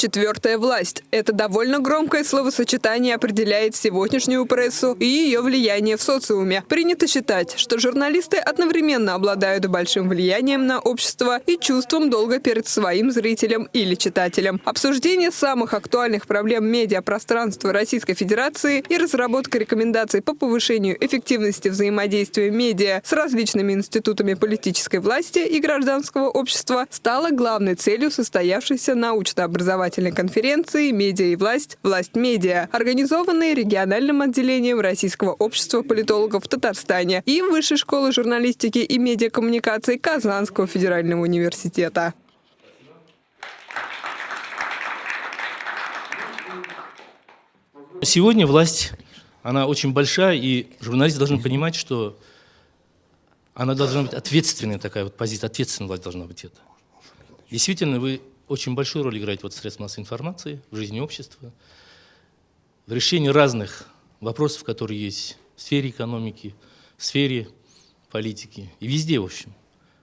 Четвертая власть. Это довольно громкое словосочетание определяет сегодняшнюю прессу и ее влияние в социуме. Принято считать, что журналисты одновременно обладают большим влиянием на общество и чувством долга перед своим зрителем или читателем. Обсуждение самых актуальных проблем медиапространства Российской Федерации и разработка рекомендаций по повышению эффективности взаимодействия медиа с различными институтами политической власти и гражданского общества стало главной целью состоявшейся научно-образовательной образовательной конференции «Медиа и власть. Власть медиа», организованной региональным отделением Российского общества политологов в Татарстане и Высшей школы журналистики и медиакоммуникаций Казанского федерального университета. Сегодня власть, она очень большая, и журналисты должны понимать, что она должна быть ответственная такая вот позиция, ответственная власть должна быть это. Действительно, вы очень большую роль играет вот средства массовой информации в жизни общества, в решении разных вопросов, которые есть в сфере экономики, в сфере политики и везде, в общем.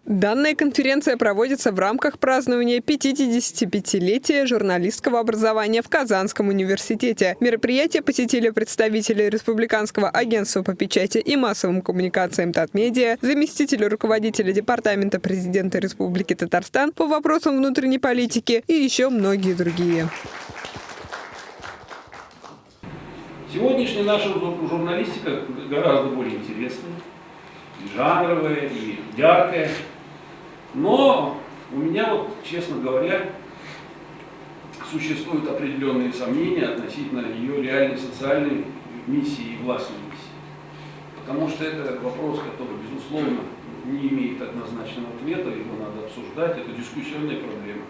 Данная конференция проводится в рамках празднования 55-летия журналистского образования в Казанском университете. Мероприятие посетили представители Республиканского агентства по печати и массовым коммуникациям Татмедиа, заместитель руководителя Департамента президента Республики Татарстан по вопросам внутренней политики и еще многие другие. Сегодняшняя наша журналистика гораздо более интересная, и жанровая, и яркая. Но у меня вот, честно говоря, существуют определенные сомнения относительно ее реальной социальной миссии и властной миссии. Потому что это вопрос, который, безусловно, не имеет однозначного ответа, его надо обсуждать, это дискуссионная проблема.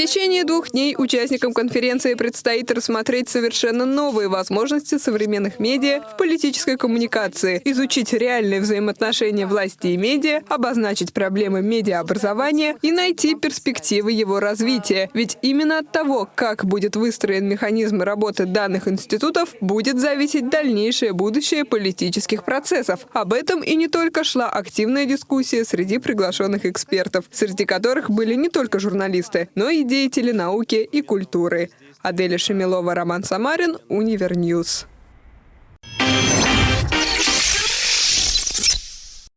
Течение двух дней участникам конференции предстоит рассмотреть совершенно новые возможности современных медиа в политической коммуникации, изучить реальные взаимоотношения власти и медиа, обозначить проблемы медиаобразования и найти перспективы его развития. Ведь именно от того, как будет выстроен механизм работы данных институтов, будет зависеть дальнейшее будущее политических процессов. Об этом и не только шла активная дискуссия среди приглашенных экспертов, среди которых были не только журналисты, но и деятели науки и культуры. Аделя Шемилова, Роман Самарин, Универньюз.